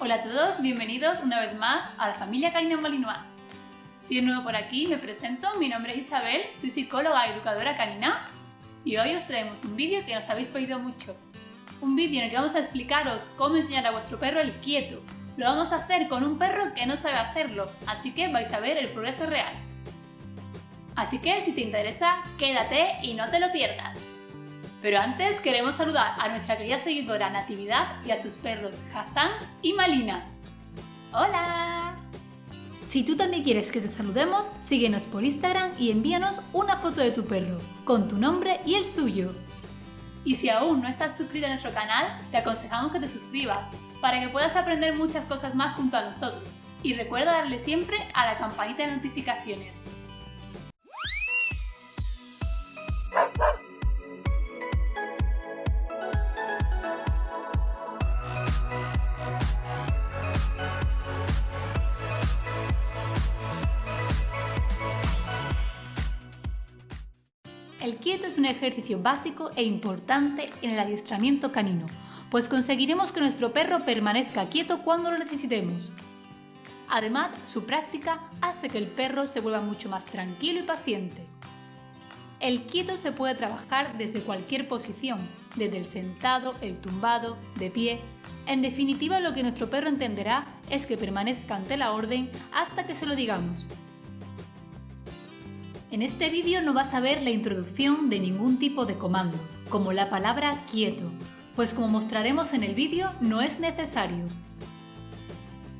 Hola a todos, bienvenidos una vez más a la familia Canina Malinois. Si eres nuevo por aquí, me presento, mi nombre es Isabel, soy psicóloga y educadora canina y hoy os traemos un vídeo que nos habéis pedido mucho. Un vídeo en el que vamos a explicaros cómo enseñar a vuestro perro el quieto. Lo vamos a hacer con un perro que no sabe hacerlo, así que vais a ver el progreso real. Así que si te interesa, quédate y no te lo pierdas. Pero antes queremos saludar a nuestra querida seguidora Natividad y a sus perros Hazan y Malina. ¡Hola! Si tú también quieres que te saludemos, síguenos por Instagram y envíanos una foto de tu perro, con tu nombre y el suyo. Y si aún no estás suscrito a nuestro canal, te aconsejamos que te suscribas, para que puedas aprender muchas cosas más junto a nosotros. Y recuerda darle siempre a la campanita de notificaciones. Quieto es un ejercicio básico e importante en el adiestramiento canino, pues conseguiremos que nuestro perro permanezca quieto cuando lo necesitemos. Además, su práctica hace que el perro se vuelva mucho más tranquilo y paciente. El quieto se puede trabajar desde cualquier posición, desde el sentado, el tumbado, de pie. En definitiva, lo que nuestro perro entenderá es que permanezca ante la orden hasta que se lo digamos. En este vídeo no vas a ver la introducción de ningún tipo de comando, como la palabra quieto, pues como mostraremos en el vídeo no es necesario.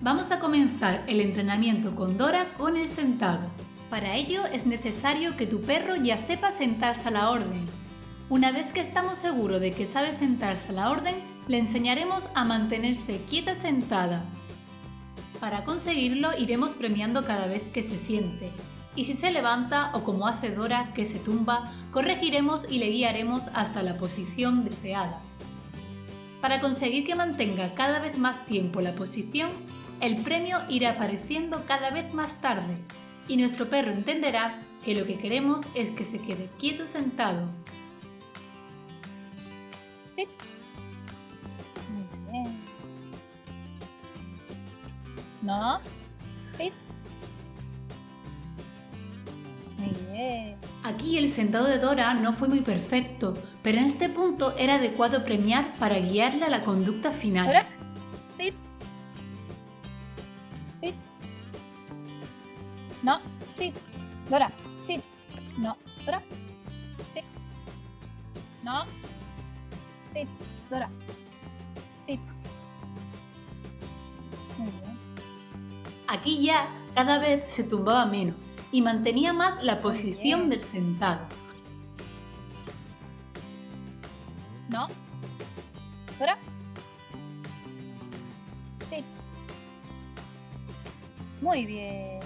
Vamos a comenzar el entrenamiento con Dora con el sentado. Para ello es necesario que tu perro ya sepa sentarse a la orden. Una vez que estamos seguros de que sabe sentarse a la orden, le enseñaremos a mantenerse quieta sentada. Para conseguirlo iremos premiando cada vez que se siente, y si se levanta o como hace Dora que se tumba, corregiremos y le guiaremos hasta la posición deseada. Para conseguir que mantenga cada vez más tiempo la posición, el premio irá apareciendo cada vez más tarde y nuestro perro entenderá que lo que queremos es que se quede quieto sentado. Sí. Muy bien. No. Sí. Muy bien. Aquí el sentado de Dora no fue muy perfecto, pero en este punto era adecuado premiar para guiarle a la conducta final. Dora. Sit. Sit. No. Sit. Dora. Sit. No. Dora. Sit. No. Sit. Dora. Sit. Muy bien. Aquí ya cada vez se tumbaba menos y mantenía más la posición del sentado. No. Dora. Sit. Muy bien.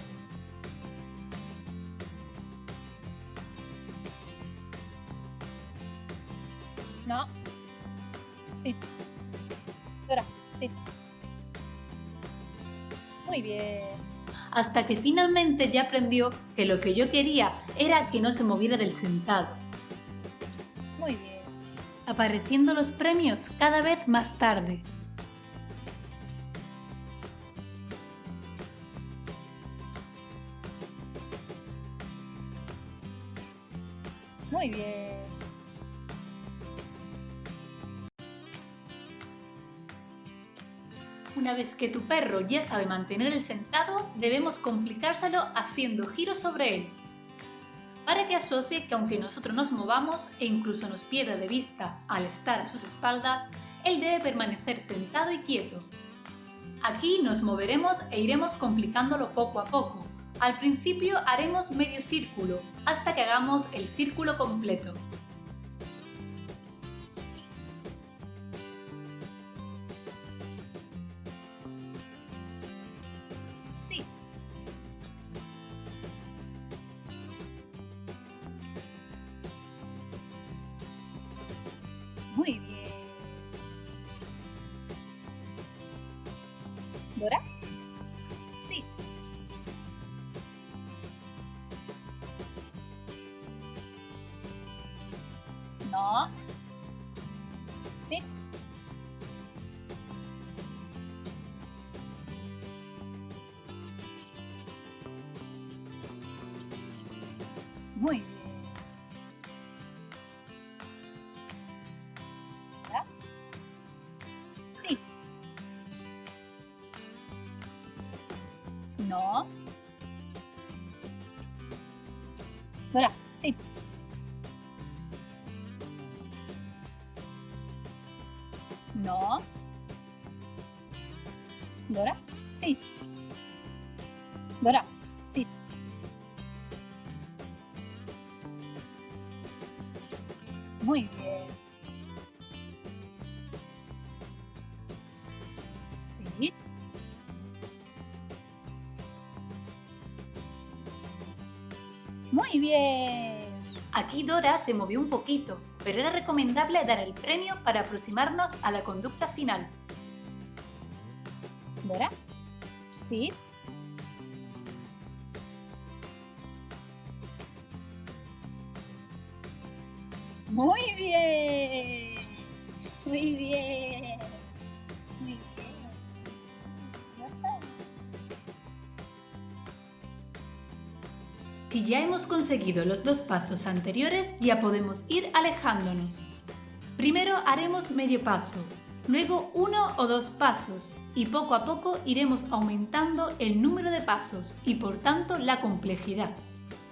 No. Sit. Dora. Sit. Muy bien. Hasta que finalmente ya aprendió que lo que yo quería era que no se moviera del sentado, Muy bien. apareciendo los premios cada vez más tarde. Muy bien. Una vez que tu perro ya sabe mantener el sentado, debemos complicárselo haciendo giros sobre él, para que asocie que aunque nosotros nos movamos e incluso nos pierda de vista al estar a sus espaldas, él debe permanecer sentado y quieto. Aquí nos moveremos e iremos complicándolo poco a poco. Al principio haremos medio círculo, hasta que hagamos el círculo completo. Muy bien. Dora. Sí. No. Sí. No. Dora, sí. No. Dora, sí. Dora, sí. Muy bien. Aquí Dora se movió un poquito, pero era recomendable dar el premio para aproximarnos a la conducta final. Dora, sí. Muy bien. Muy bien. Muy bien. Si ya hemos conseguido los dos pasos anteriores, ya podemos ir alejándonos. Primero haremos medio paso, luego uno o dos pasos y poco a poco iremos aumentando el número de pasos y por tanto la complejidad.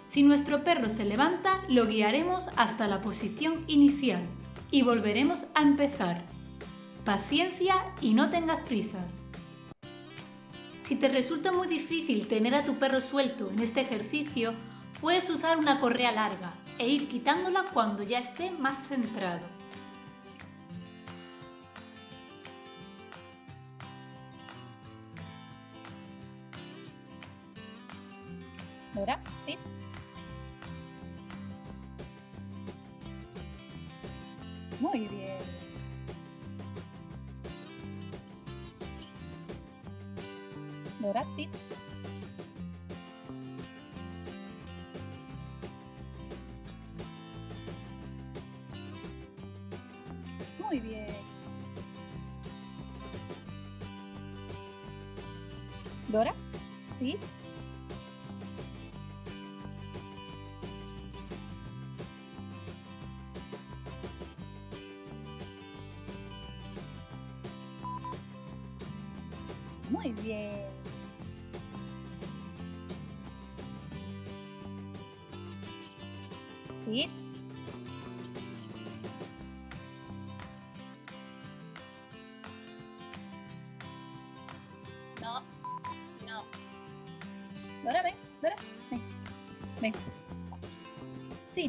Si nuestro perro se levanta, lo guiaremos hasta la posición inicial y volveremos a empezar. Paciencia y no tengas prisas. Si te resulta muy difícil tener a tu perro suelto en este ejercicio, puedes usar una correa larga e ir quitándola cuando ya esté más centrado. Dora, sí. Muy bien. Muy bien. Dora, sí. Muy bien. Sí. Dora, ven, Dora, ven, ven. Sí.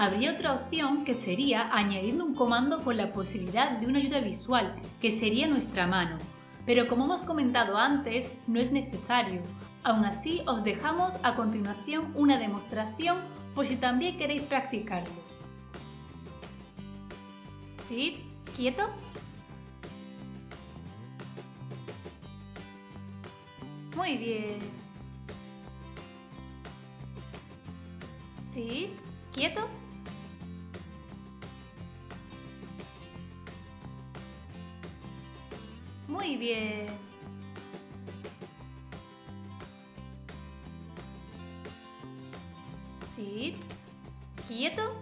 Habría otra opción que sería añadiendo un comando con la posibilidad de una ayuda visual, que sería nuestra mano. Pero como hemos comentado antes, no es necesario. Aún así, os dejamos a continuación una demostración por si también queréis practicarlo. ¿Sí? ¿Quieto? Muy bien. ¿Sí? ¿Quieto? Muy bien. Sit. Quieto.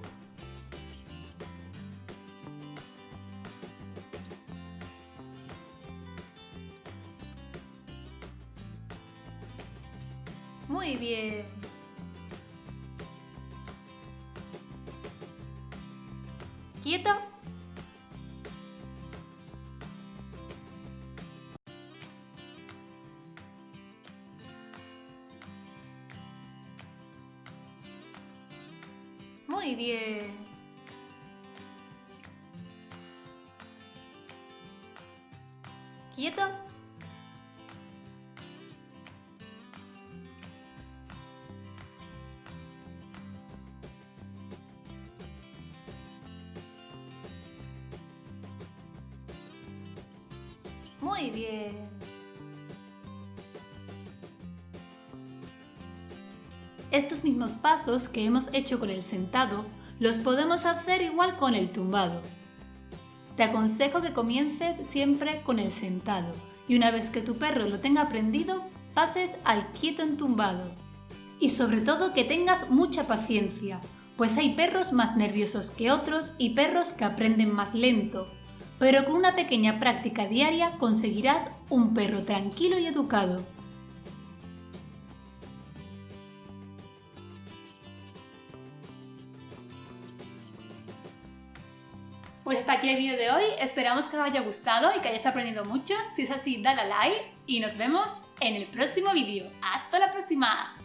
Muy bien. Quieto. Bien. Quieto. Muy bien. Estos mismos pasos que hemos hecho con el sentado los podemos hacer igual con el tumbado. te aconsejo que comiences siempre con el sentado y una vez que tu perro lo tenga aprendido, pases al quieto entumbado. Y sobre todo que tengas mucha paciencia, pues hay perros más nerviosos que otros y perros que aprenden más lento, pero con una pequeña práctica diaria conseguirás un perro tranquilo y educado. Pues hasta aquí el vídeo de hoy, esperamos que os haya gustado y que hayáis aprendido mucho. Si es así, dale a like y nos vemos en el próximo vídeo. ¡Hasta la próxima!